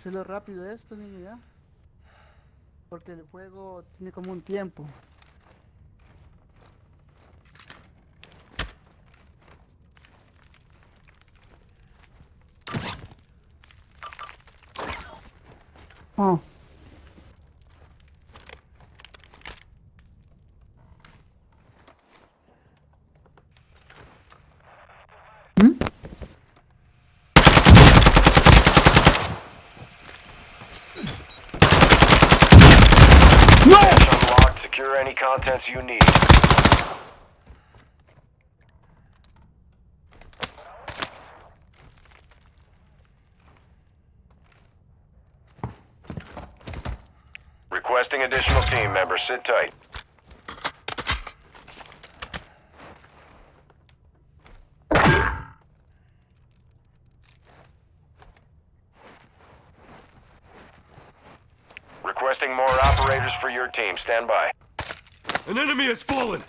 hacerlo rápido esto, niño, ya. Porque el juego tiene como un tiempo. Oh. Contents you need. Requesting additional team members. Sit tight. Requesting more operators for your team. Stand by. An enemy has fallen!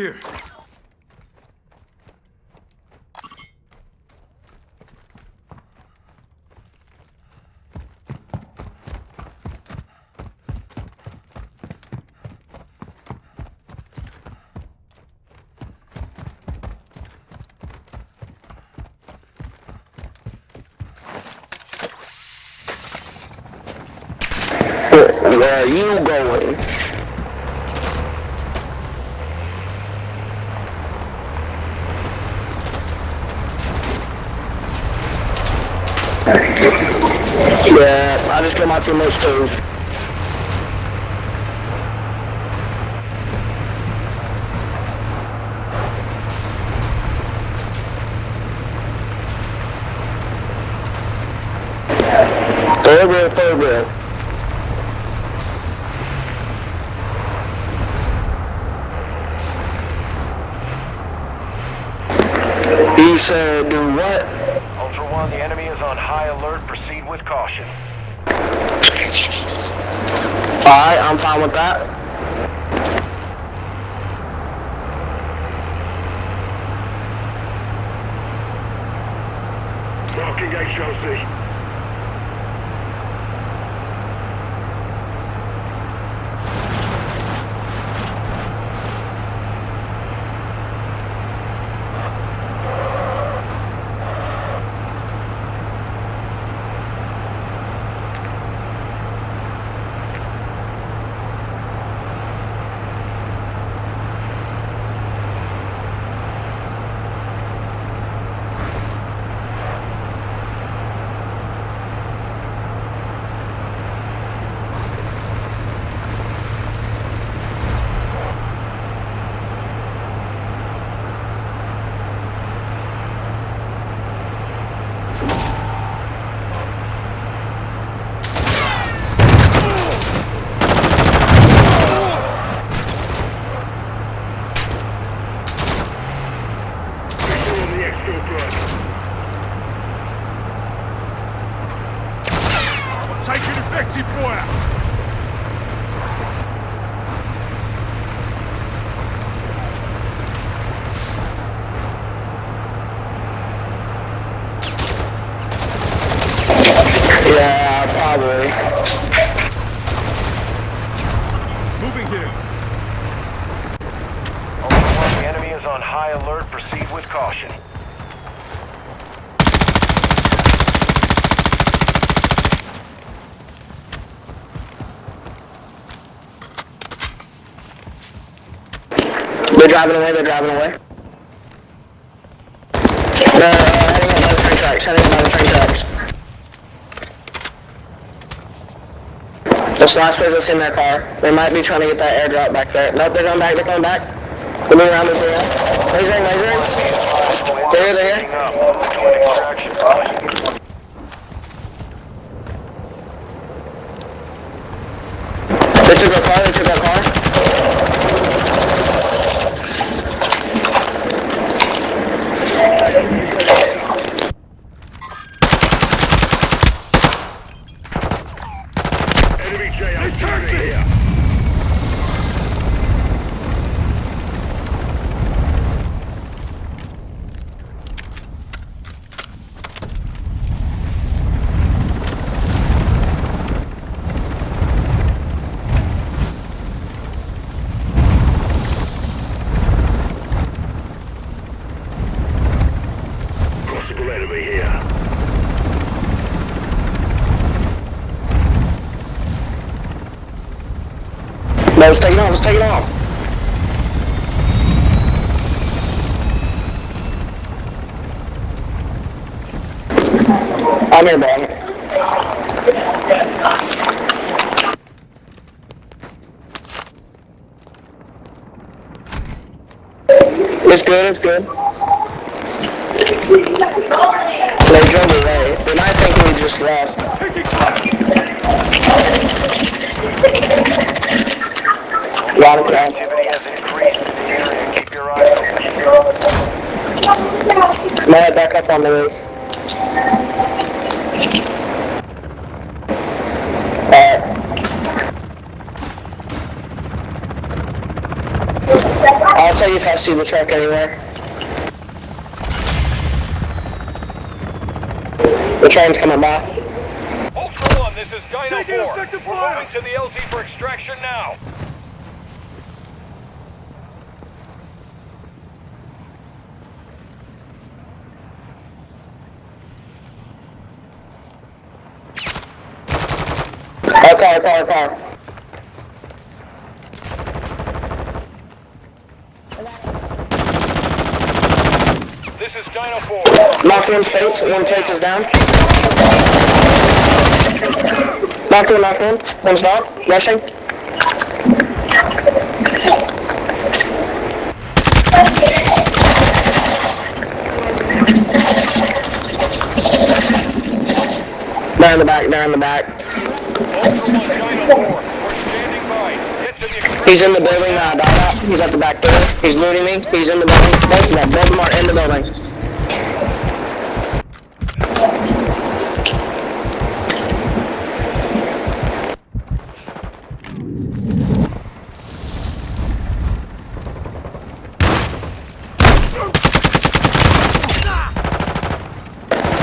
Here! Where are you going? Yeah, I just got my teammates too. Third wheel, third wheel. He said, do what? Ultra One, the enemy is on high alert. Proceed with caution. Alright, I'm fine with that. Marking HLC. Moving here. The enemy is on high alert. Proceed with caution. They're driving away, they're driving away. No, no, no, heading up train tracks, heading up train tracks. This last person's in their car. They might be trying to get that airdrop back there. Nope, they're coming back, they're coming back. They're moving around this area. Lasering, lasering. They're here, they're here. They took our car, they took our car. Enemy JIT here. Possible enemy here. No, let's take it off, let's take it off. I'm here, bro. It's good, it's good. They drove away. They might think we just left. Taking fire. A lot of crap. Activity has increased in the area. Keep your eyes open. I'm gonna head back up on the roof. Alright. I'll tell you if I see the truck anywhere. The train's coming by. Ultra One, this is Dino Taking 4. effective We're fire. moving to the LZ for extraction now. Our car, car, car. Dino 4. Knocked one plate is down. Knocked one, knocked one. One's knocked, rushing. In the back, they're the back. Ultra One, Dino 4. We're standing by. Get to the extraction. He's in the building now, out. He's at the back door. He's looting me. He's in the building. Both of them, both of them are in the building.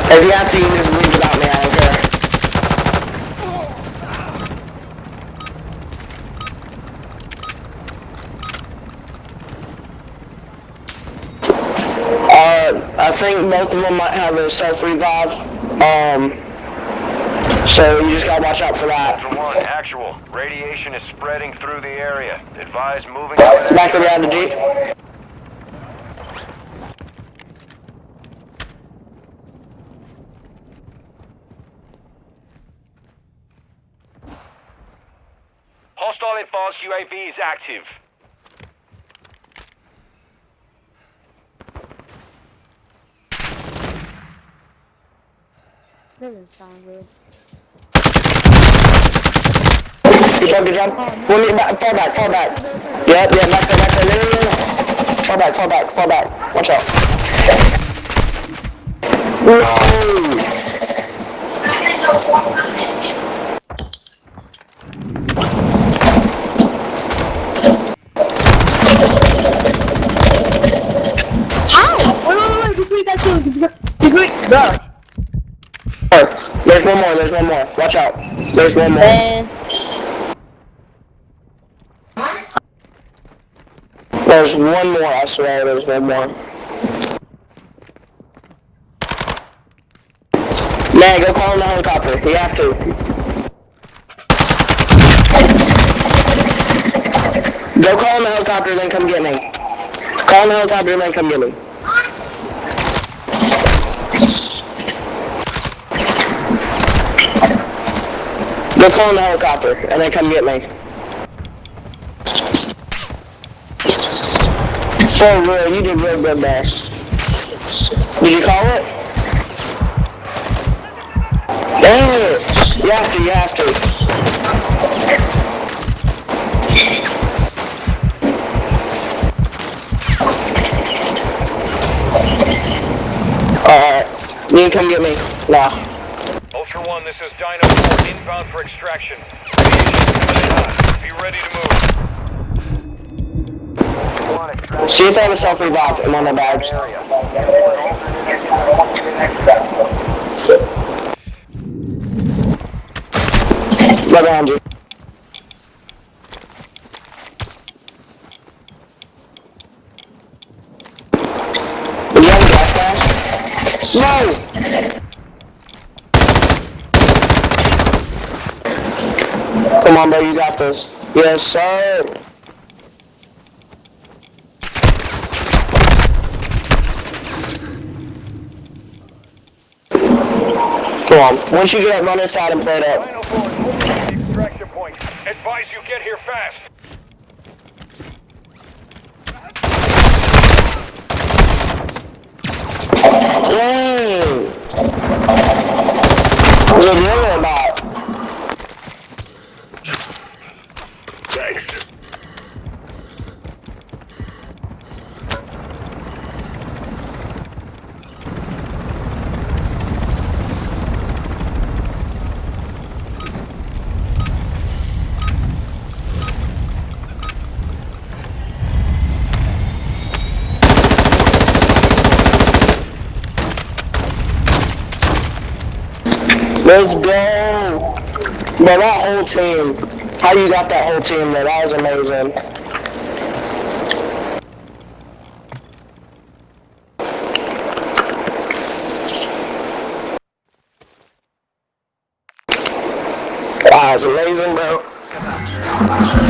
If you have to, you can just leave without me, I don't care. Uh, I think both of them might have a self-revive. Um, so you just gotta watch out for that. Ultra One, actual. Radiation is spreading through the area. Advise moving Back around the Jeep. Is active. Doesn't sound good. Good job, good job. One minute back, fall back, fall back. Yep, yeah, back there, back there. Fall back, fall back, fall back. Watch out. No! There's one more, there's one more. Watch out. There's one more. There's one more, I swear, there's one more. Man, go call in the helicopter. You have to. Go call in the helicopter, then come get me. Call the helicopter then come get me. Go call the helicopter and then come get me. Oh, For real, you did real good there. Did you call it? Dang it! You have to, you have to. Alright, you can come get me. Now. Ultra One, this is Dino 4 inbound for extraction. Be ready to move. See if they have a self-revive. On the badge. Right behind you. Do you have a gas mask? No! Come on, bro, you got this. Yes, sir. Come on. Once you get up, run inside and play it up. Dino 4 is moving to the extraction point. Advise you get here fast. Dang! What's it Let's go! Bro, that whole team. How you got that whole team there? That was amazing. That was amazing, bro.